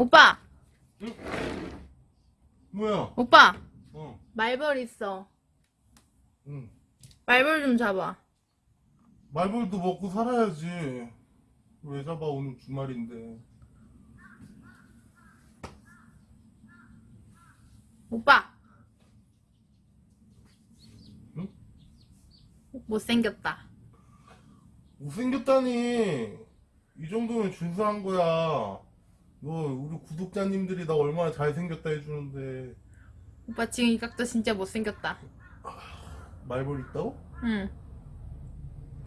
오빠, 뭐야? 오빠, 어, 말벌 있어. 응. 말벌 좀 잡아. 말벌도 먹고 살아야지. 왜 잡아 오늘 주말인데? 오빠. 응? 못생겼다. 못생겼다니. 이 정도면 준수한 거야. 너 우리 구독자님들이 나 얼마나 잘생겼다 해주는데 오빠 지금 이 각도 진짜 못생겼다. 말벌 있다고? 응,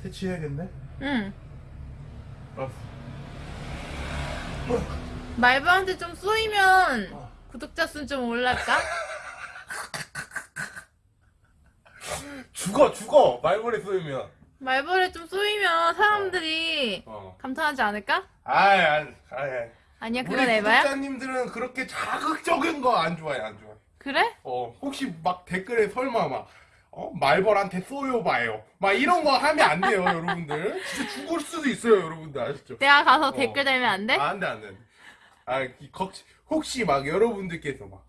퇴치해야겠네? 응. 알았어. 말벌한테 좀 쏘이면 어. 구독자 수좀 올랄까? 죽어 죽어 말벌에 쏘이면 말벌에 좀 쏘이면 사람들이 어. 감탄하지 않을까? 아이 아이 아이 아니야, 우리 그건 에바야? 구독자님들은 그렇게 자극적인 거 안 좋아해 안 좋아해 그래? 어 혹시 막 댓글에 설마 막 어? 말벌한테 쏘여봐요 막 이런 거 하면 안 돼요 여러분들 진짜 죽을 수도 있어요 여러분들 아시죠? 내가 가서 어. 댓글 달면 안 돼? 아, 안 돼, 안 돼. 아, 이 걱- 혹시 막 여러분들께서 막,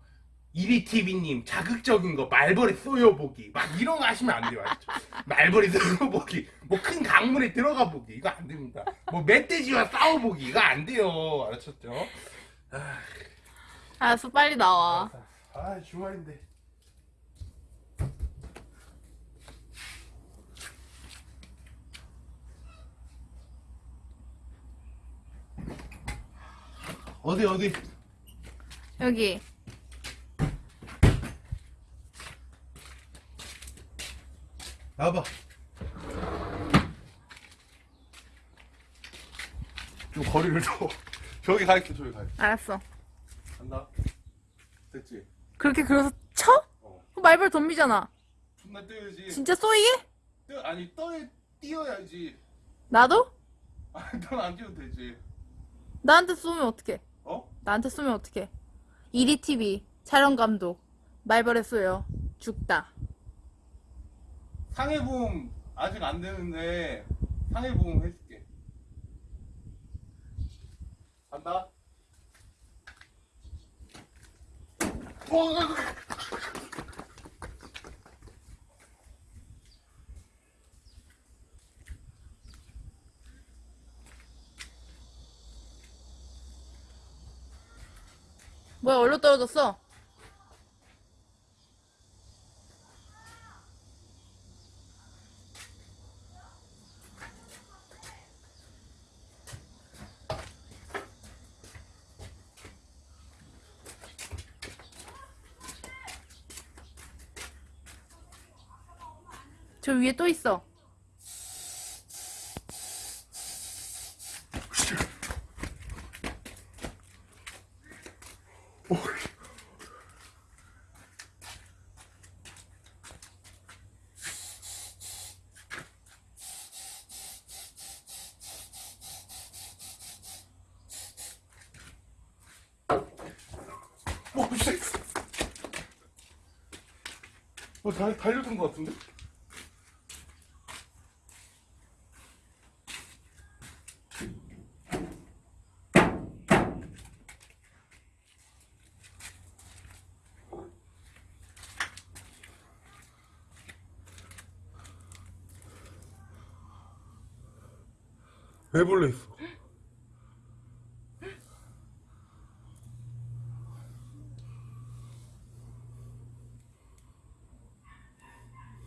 이리TV님 자극적인 거 말벌에 쏘여보기. 막 이런 거 하시면 안 돼요, 아시죠? 말벌에 쏘여보기. 뭐 큰 강물에 들어가 보기. 이거 안 됩니다. 뭐 멧돼지와 싸워보기. 이거 안 돼요. 알았었죠? 알았어, 빨리 나와. 아, 주말인데. 어디, 어디? 여기. 나와봐. 좀 거리를 둬. 저기 갈게, 저기 갈게. 알았어. 간다. 됐지? 그렇게 그래서 쳐? 어. 말벌 덤비잖아. 존나 뛰어야지. 진짜 쏘이게? 뛰어, 아니, 떠, 뛰어야지. 나도? 아니, 넌안 뛰어도 되지. 나한테 쏘면 어떡해? 어? 나한테 쏘면 어떡해? 이리TV 촬영 감독 말벌에 쏘여 죽다. 상해보험 아직 안 되는데, 상해보험 해줄게. 간다. 어, 뭐야 얼로 떨어졌어? 저 위에 또 있어. 어, 씨. 어, 달, 달려든 것 같은데? 애벌레 있어.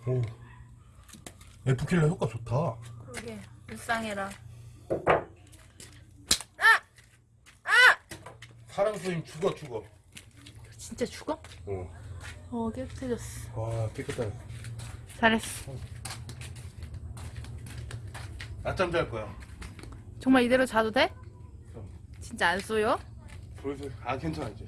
오. F킬러 효과 좋다. 그러게 불쌍해라. 사랑 스님 죽어 죽어. 진짜 죽어? 어. 어 깨끗해졌어. 와 깨끗하다. 잘했어. 낮잠 잘 거야. 정말 이대로 자도 돼? 진짜 안 쏘여? 슬슬 아 괜찮아 이제.